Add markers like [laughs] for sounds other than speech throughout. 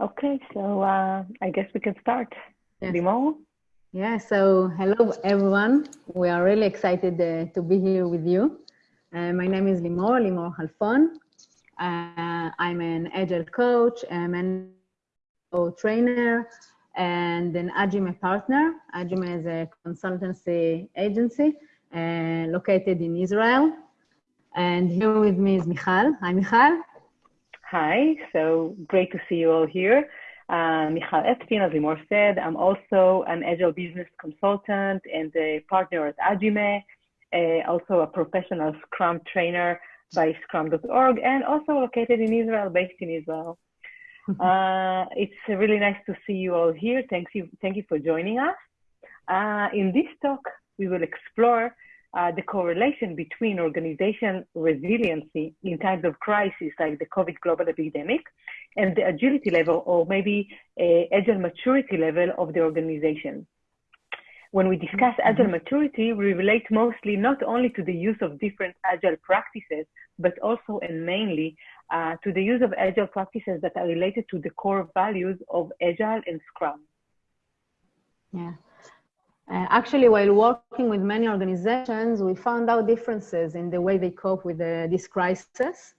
Okay, so uh, I guess we can start. Yes. Limor? Yeah, so hello everyone. We are really excited uh, to be here with you. Uh, my name is Limor, Limor Halfon. Uh, I'm an agile coach, I'm an trainer, and an Agime partner. Agime is a consultancy agency uh, located in Israel. And here with me is Michal. Hi, Michal. Hi, so great to see you all here. Uh, Michal Epstein, as Limor said, I'm also an agile business consultant and a partner at Agime, uh, also a professional Scrum trainer by scrum.org, and also located in Israel, based in Israel. [laughs] Uh, it's really nice to see you all here. Thank you, thank you for joining us. Uh, in this talk, we will explore uh, the correlation between organization resiliency in times of crisis like the COVID global epidemic and the agility level or maybe a agile maturity level of the organization. When we discuss Mm-hmm. agile maturity, we relate mostly not only to the use of different agile practices, but also and mainly uh, to the use of agile practices that are related to the core values of agile and scrum. Yeah. Uh, actually, while working with many organizations, we found out differences in the way they cope with uh, this crisis.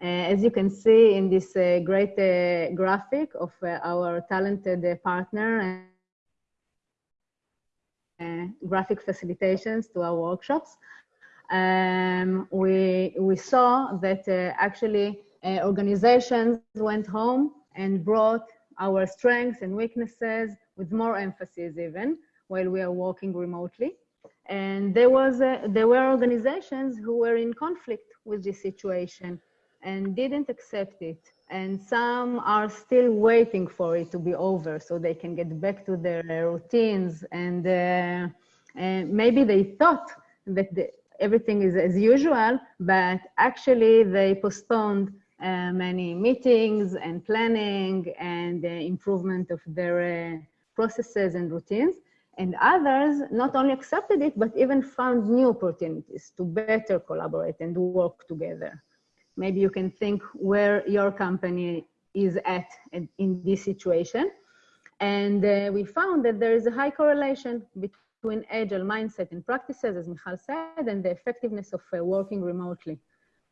Uh, as you can see in this uh, great uh, graphic of uh, our talented partner and graphic facilitations to our workshops, um, we, we saw that actually organizations went home and brought our strengths and weaknesses with more emphasis even while we are working remotely. And there was a, there were organizations who were in conflict with this situation and didn't accept it. And some are still waiting for it to be over so they can get back to their routines. And, uh, and maybe they thought that the, everything is as usual, but actually they postponed uh, many meetings and planning and uh, improvement of their uh, processes and routines. And others not only accepted it, but even found new opportunities to better collaborate and work together. Maybe you can think where your company is at in this situation. And uh, we found that there is a high correlation between agile mindset and practices, as Michal said, and the effectiveness of uh, working remotely.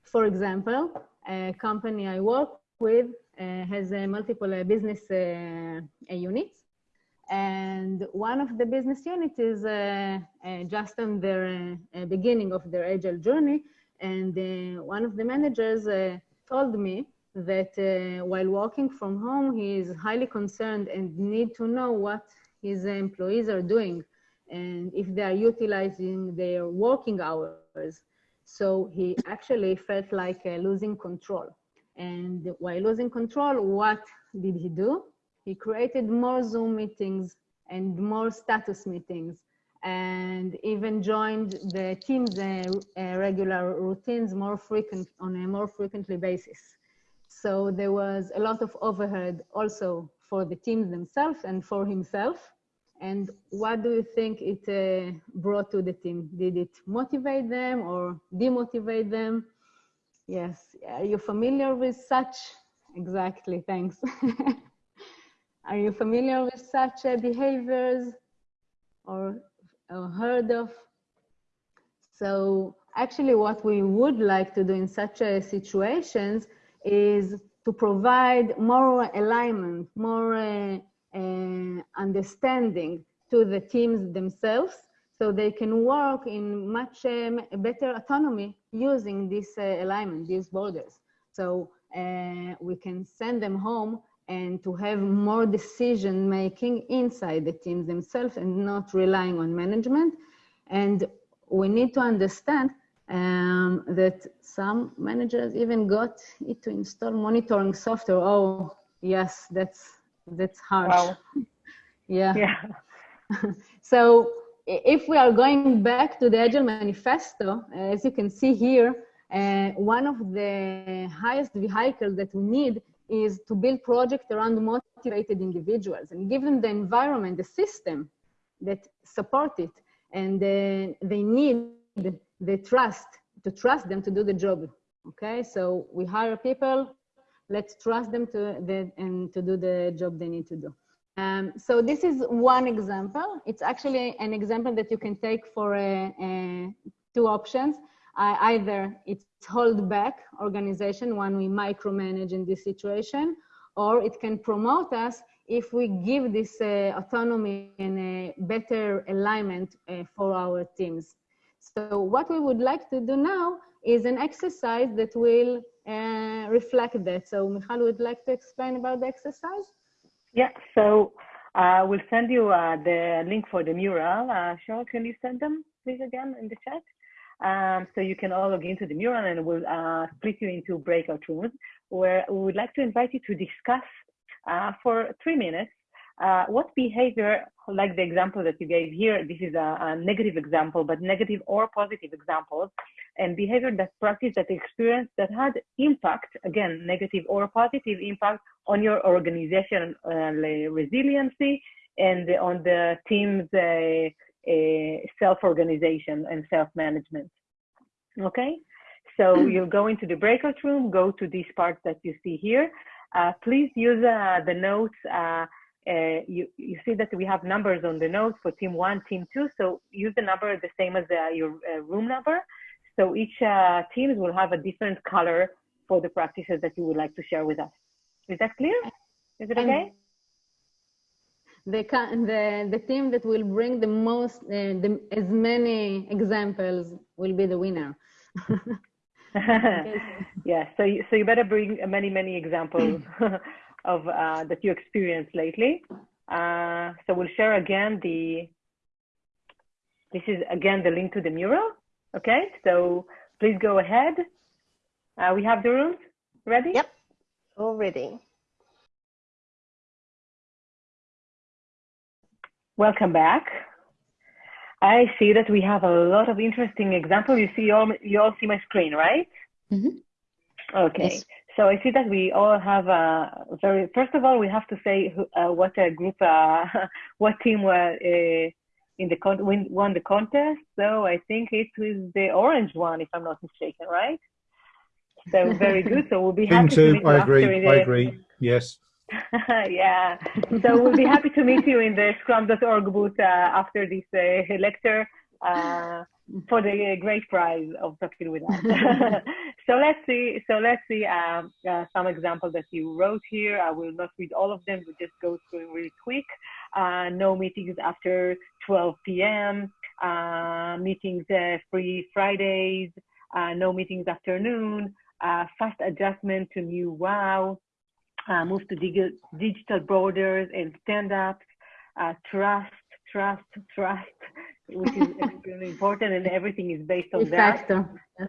For example, a company I work with uh, has multiple business units and one of the business units is uh, uh, just on their uh, beginning of their agile journey. And one of the managers told me that while working from home, he is highly concerned and need to know what his employees are doing and if they are utilizing their working hours. So he actually felt like uh, losing control. And while losing control, what did he do? He created more Zoom meetings and more status meetings and even joined the team's uh, uh, regular routines more frequent on a more frequently basis. So there was a lot of overhead also for the teams themselves and for himself. And what do you think it uh, brought to the team? Did it motivate them or demotivate them? Yes, are you familiar with such? Exactly, thanks. [laughs] Are you familiar with such uh, behaviors or, or heard of? So actually what we would like to do in such uh, situations is to provide more alignment, more uh, understanding to the teams themselves so they can work in much um, better autonomy using this uh, alignment, these borders. So uh, we can send them home and to have more decision making inside the teams themselves and not relying on management. And we need to understand um, that some managers even got it to install monitoring software. Oh, yes, that's that's harsh. Wow. [laughs] yeah. Yeah. [laughs] so if we are going back to the Agile Manifesto, as you can see here, uh, one of the highest vehicles that we need is to build projects around motivated individuals and give them the environment, the system that support it. And uh, they need the trust, to trust them to do the job. Okay, so we hire people let's trust them to the, and to do the job they need to do. Um, so this is one example. It's actually an example that you can take for uh, uh, two options. Uh, either it's hold back organization when we micromanage in this situation, or it can promote us if we give this uh, autonomy and a better alignment uh, for our teams. So what we would like to do now is an exercise that will uh, reflect that. So Michal would like to explain about the exercise? Yeah, so uh, we'll send you uh, the link for the mural. Uh, Cheryl, can you send them please again in the chat? Um, so you can all log into the mural and we'll uh, split you into breakout rooms where we would like to invite you to discuss uh, for three minutes uh, what behavior, like the example that you gave here, this is a, a, negative example, but negative or positive examples, and behavior that practice that experience that had impact, again, negative or positive impact on your organization uh, resiliency and on the team's uh, self-organization and self-management. Okay, so you'll go into the breakout room, go to this part that you see here. Uh, please use uh, the notes uh, you, you see that we have numbers on the notes for team one, team two. So use the number the same as uh, your uh, room number. So each uh, teams will have a different color for the practices that you would like to share with us. Is that clear? Is it okay? The, the, the team that will bring the most, uh, the, as many examples will be the winner. [laughs] yeah, so you, so you better bring many, many examples [laughs] of uh, that you experienced lately. Uh, so we'll share again the, this is again the link to the mural. Okay, so please go ahead. Uh, we have the rooms ready? Yep, all ready. Welcome back. I see that we have a lot of interesting examples. You see, all, you all see my screen, right? Mm -hmm. Okay. Yes. So I see that we all have a very. First of all, we have to say uh, what a group, uh, [laughs] what team were uh, in the con- win, won the contest. So I think it was the orange one, if I'm not mistaken, right? So very [laughs] good. So we'll be happy to meet I agree. I agree. Yes. [laughs] yeah. So we'll be happy to meet you in the Scrum.org booth uh, after this uh, lecture. Uh, for the great prize of talking with us. so let's see. So let's see um, uh, some examples that you wrote here. I will not read all of them. We'll just go through really quick. Uh, no meetings after 12 p.m. Uh, meetings uh, free Fridays. Uh, no meetings afternoon. Uh, fast adjustment to new wow. Move to dig digital borders and stand-ups. trust, trust, trust which is [laughs] extremely important, and everything is based on that. Yes.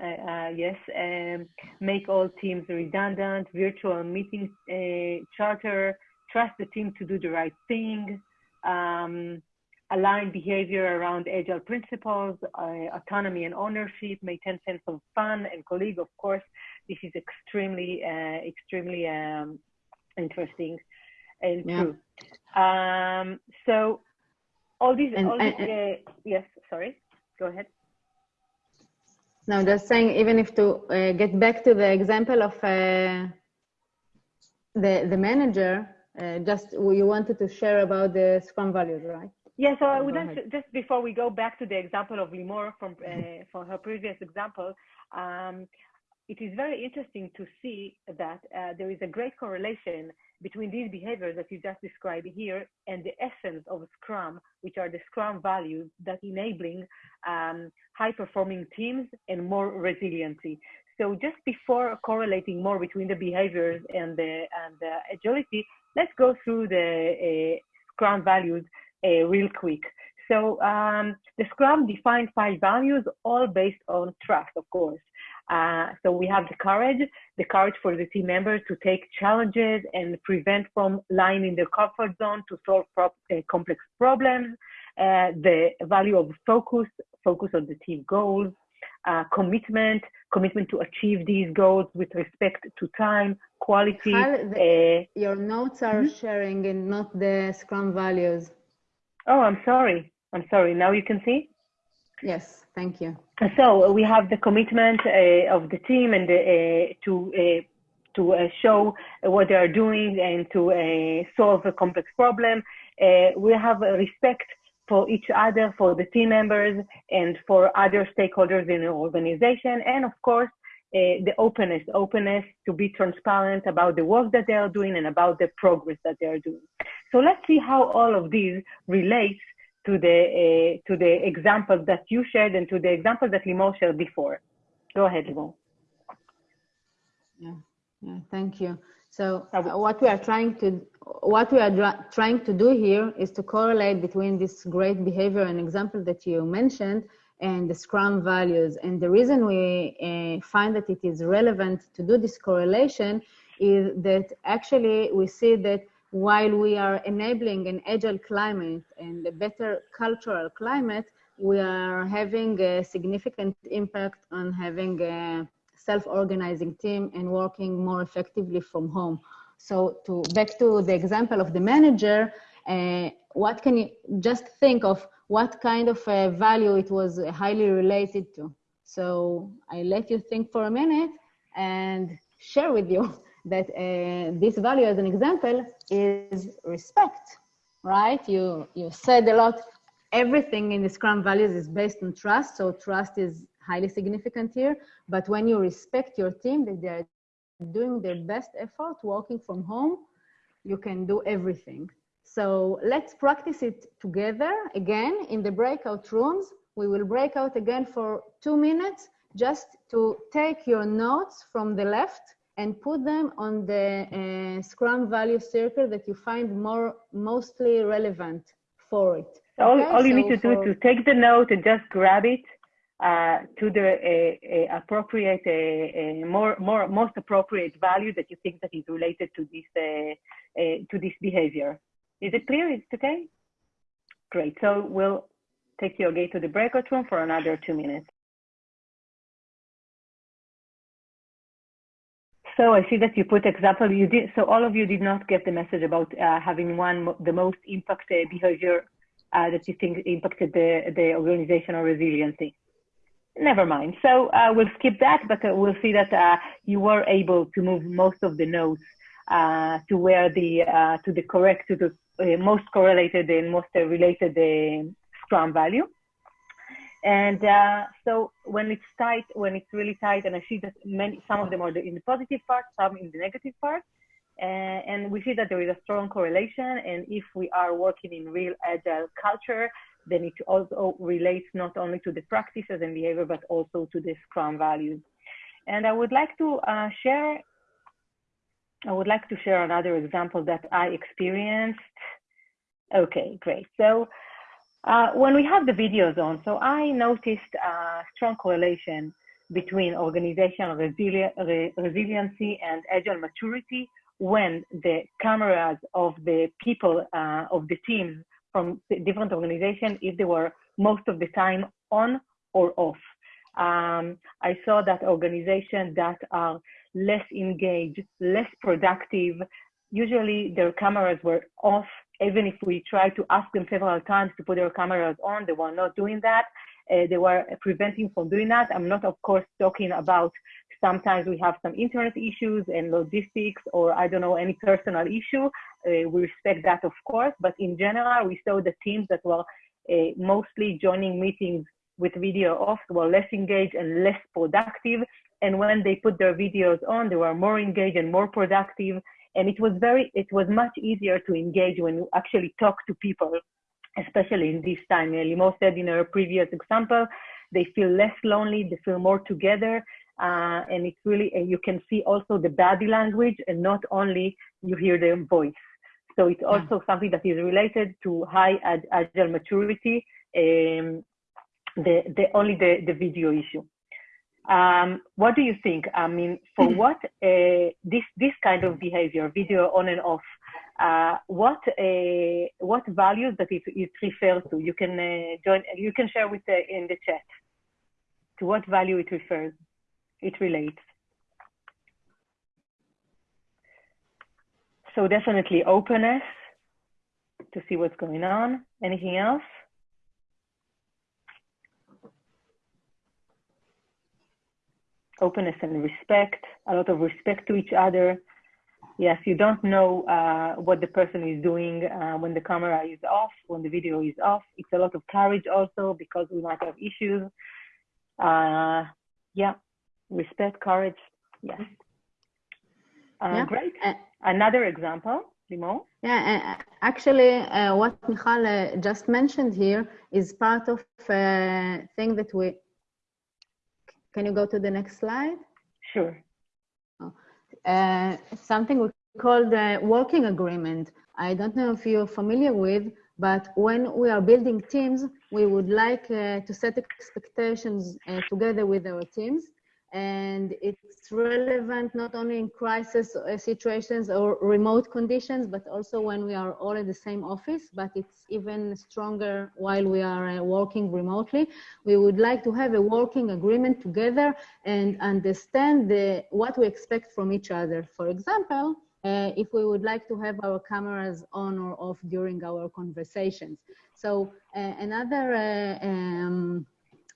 Uh, uh, yes, um, make all teams redundant, virtual meeting uh, charter, trust the team to do the right thing, um, align behavior around agile principles, uh, autonomy and ownership, maintain sense of fun and colleague. Of course, this is extremely, uh, extremely um, interesting and yeah. true. Um, so all these, and, all these and, uh, yes, sorry, go ahead. No, just saying, even if to uh, get back to the example of uh, the the manager, uh, just you wanted to share about the Scrum values, right? Yeah, so I would like just before we go back to the example of Limor from uh, from her previous example, um, it is very interesting to see that uh, there is a great correlation between these behaviors that you just described here and the essence of Scrum, which are the Scrum values that enabling um, high performing teams and more resiliency. So just before correlating more between the behaviors and the, and the agility, let's go through the uh, Scrum values uh, real quick. So um, the Scrum defines five values, all based on trust, of course. Uh, so we have the courage, the courage for the team members to take challenges and prevent from lying in their comfort zone to solve pro uh, complex problems. Uh, the value of focus, focus on the team goals, uh, commitment, commitment to achieve these goals with respect to time, quality. The, uh, your notes are mm -hmm. sharing and not the Scrum values. Oh, I'm sorry. I'm sorry. Now you can see? Yes, thank you. So we have the commitment uh, of the team and uh, to uh, to uh, show what they are doing and to uh, solve a complex problem. We have respect for each other, for the team members, and for other stakeholders in the organization, and of course, the openness, openness to be transparent about the work that they are doing and about the progress that they are doing. So let's see how all of these relates to the uh, to the examples that you shared and to the examples that Limor shared before. Go ahead, Limor. Yeah, yeah, thank you. So uh, what we are trying to what we are trying to do here is to correlate between this great behavior and example that you mentioned and the Scrum values. And the reason we uh, find that it is relevant to do this correlation is that actually we see that while we are enabling an agile climate and a better cultural climate, we are having a significant impact on having a self-organizing team and working more effectively from home. So to back to the example of the manager, uh, what can you just think of what kind of uh, value it was highly related to? So I let you think for a minute and share with you [laughs] that uh, this value as an example is respect, right? You, you said a lot, everything in the Scrum values is based on trust. So trust is highly significant here. But when you respect your team, that they're doing their best effort, working from home, you can do everything. So let's practice it together again in the breakout rooms. We will break out again for two minutes just to take your notes from the left and put them on the uh, Scrum value circle that you find more mostly relevant for it. All, okay? all you so need to do is to take the note and just grab it uh, to the uh, uh appropriate, uh, uh, more, more, most appropriate value that you think that is related to this, to this behavior. Is it clear? Is it okay? Great. So we'll take you again to the breakout room for another two minutes. So I see that you put example. You did so. All of you did not get the message about uh, having one the most impacted behavior uh, that you think impacted the the organizational resiliency. Never mind. So uh, we'll skip that, but uh, we'll see that uh, you were able to move most of the notes uh, to where the to the correct to the most correlated and most related Scrum value. And uh, so when it's tight, when it's really tight, and I see that many, some of them are in the positive part, some in the negative part, uh, and we see that there is a strong correlation. And if we are working in real agile culture, then it also relates not only to the practices and behavior, but also to the Scrum values. And I would like to uh, share, I would like to share another example that I experienced. Okay, great. So uh, when we have the videos on, so I noticed a strong correlation between organizational resili re resiliency and agile maturity when the cameras of the people, uh, of the teams from different organizations, if they were most of the time on or off. Um, I saw that organizations that are less engaged, less productive, usually their cameras were off even if we tried to ask them several times to put their cameras on, they were not doing that. Uh, they were preventing from doing that. I'm not, of course, talking about sometimes we have some internet issues and logistics or I don't know, any personal issue. Uh, we respect that, of course, but in general, we saw the teams that were uh, mostly joining meetings with video off were less engaged and less productive. And when they put their videos on, they were more engaged and more productive and it was very it was much easier to engage when you actually talk to people especially in this time. Limor said in her previous example they feel less lonely they feel more together. Uh, and it's really and you can see also the body language and not only you hear their voice. So it's also yeah. something that is related to high agile maturity um, the, the only the, the video issue um, what do you think? I mean, for hmm. what uh, this this kind of behavior, video on and off, uh, what uh, what values that it, it refers to? You can uh, join. You can share with the, in the chat. To what value it refers? It relates. So definitely openness to see what's going on. Anything else? Openness and respect, a lot of respect to each other. Yes, you don't know uh, what the person is doing uh, when the camera is off, when the video is off. It's a lot of courage also because we might have issues. Uh, yeah, respect, courage. Yes. Uh, yeah. Great. Uh, Another example, Limor? Yeah, actually, uh, what Michal just mentioned here is part of a thing that we can you go to the next slide? Sure. Oh. Uh, something we call the working agreement. I don't know if you're familiar with, but when we are building teams, we would like uh, to set expectations uh, together with our teams and it's relevant not only in crisis uh, situations or remote conditions, but also when we are all in the same office, but it's even stronger while we are uh, working remotely. We would like to have a working agreement together and understand the, what we expect from each other. For example, uh, if we would like to have our cameras on or off during our conversations. So uh, another uh, um,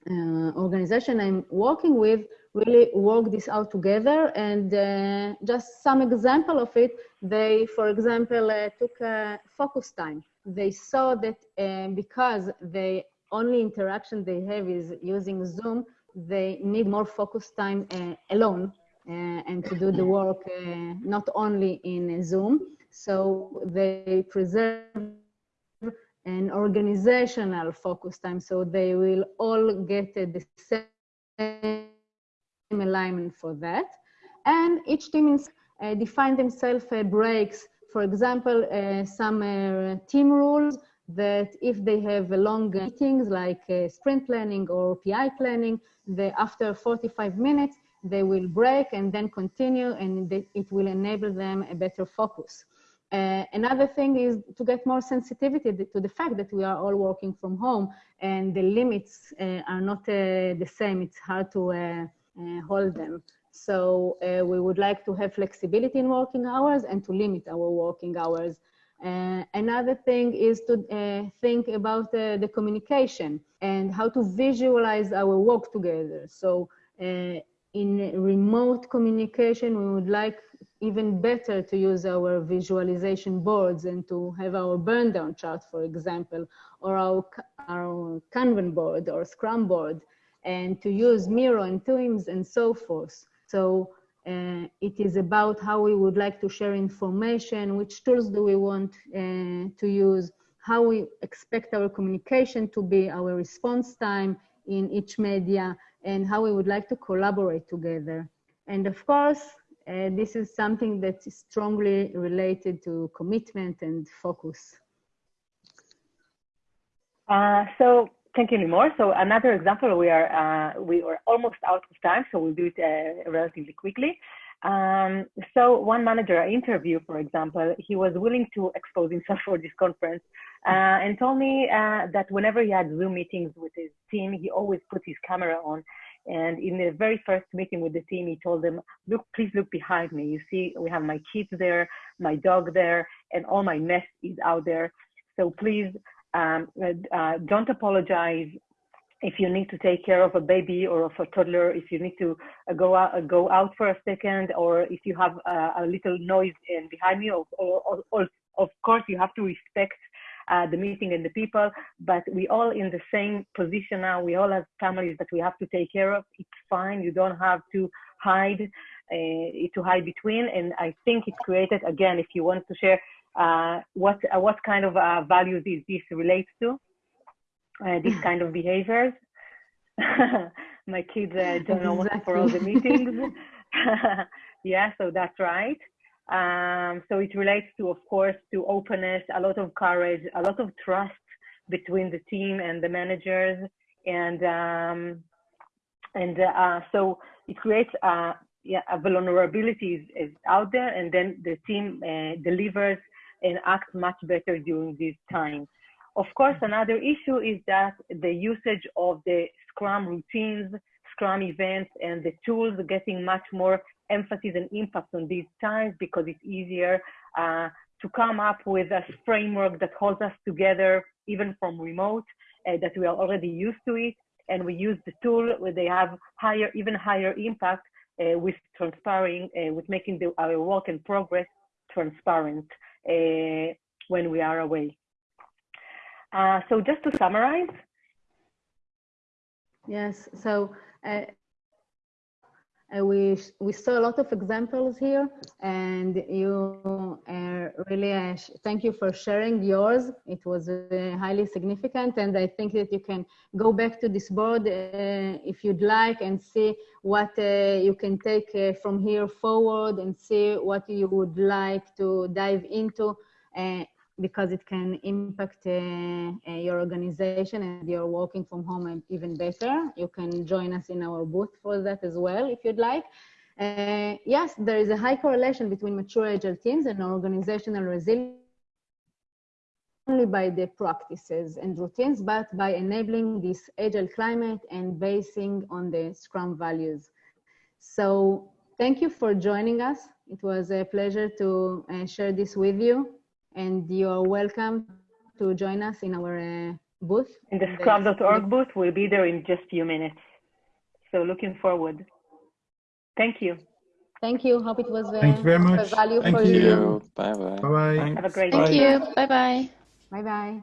uh, organization I'm working with really work this out together. And uh, just some example of it, they, for example, uh, took a focus time. They saw that uh, because the only interaction they have is using Zoom, they need more focus time uh, alone uh, and to do the work uh, not only in Zoom. So they preserve an organizational focus time. So they will all get the same alignment for that. And each team uh, define themselves uh, breaks. For example, uh, some uh, team rules that if they have long meetings like uh, sprint planning or PI planning, they, after 45 minutes, they will break and then continue and they, it will enable them a better focus. Uh, another thing is to get more sensitivity to the fact that we are all working from home and the limits uh, are not uh, the same. It's hard to uh, hold them. So uh, we would like to have flexibility in working hours and to limit our working hours. Uh, another thing is to uh, think about uh, the communication and how to visualize our work together. So uh, in remote communication, we would like even better to use our visualization boards and to have our burn down chart, for example, or our, our Kanban board or Scrum board and to use Miro and Teams and so forth. So uh, it is about how we would like to share information, which tools do we want uh, to use, how we expect our communication to be, our response time in each media, and how we would like to collaborate together. And of course, uh, this is something that is strongly related to commitment and focus. Uh, so Thank you, Limor. So another example, we are uh, we are almost out of time, so we'll do it uh, relatively quickly. Um, so one manager I interviewed, for example, he was willing to expose himself [laughs] for this conference uh, and told me uh, that whenever he had Zoom meetings with his team, he always put his camera on. And in the very first meeting with the team, he told them, look, please look behind me. You see, we have my kids there, my dog there, and all my mess is out there. So please um, uh, don't apologize if you need to take care of a baby or of a toddler, if you need to uh, go out, uh, go out for a second, or if you have uh, a little noise in behind you, or, or, or, of course you have to respect uh, the meeting and the people, but we all in the same position now. We all have families that we have to take care of. It's fine. You don't have to hide, uh, to hide between. And I think it created, again, if you want to share uh, what uh, what kind of uh, values is this relates to? Uh, these kind of behaviors. [laughs] My kids uh, don't know what for all the meetings. [laughs] yeah, so that's right. Um, so it relates to, of course, to openness, a lot of courage, a lot of trust between the team and the managers, and um, and uh, so it creates a yeah, a vulnerability is, is, out there, and then the team uh, delivers and act much better during this time. Of course, another issue is that the usage of the Scrum routines, Scrum events, and the tools getting much more emphasis and impact on these times because it's easier uh, to come up with a framework that holds us together, even from remote, uh, that we are already used to it. and we use the tool where they have higher, even higher impact uh, with transparent, uh, with making the, our work in progress transparent when we are away. Uh, so just to summarize. Yes, so uh, we we saw a lot of examples here, and you uh, really uh, thank you for sharing yours. It was uh, highly significant, and I think that you can go back to this board uh, if you'd like and see what uh, you can take from here forward and see what you would like to dive into because it can impact uh, uh, your organization and you're working from home even better. You can join us in our booth for that as well, if you'd like. Uh, yes, there is a high correlation between mature agile teams and organizational resilience only by the practices and routines, but by enabling this agile climate and basing on the Scrum values. So thank you for joining us. It was a pleasure to uh, share this with you and you're welcome to join us in our uh, booth. In the scrum.org booth, we'll be there in just a few minutes. So looking forward. Thank you. Thank you. Hope it was uh, Thank you very much. value Thank for you. you. Bye bye. Bye bye. Have a great Thank day. Thank you. Bye bye. Bye bye.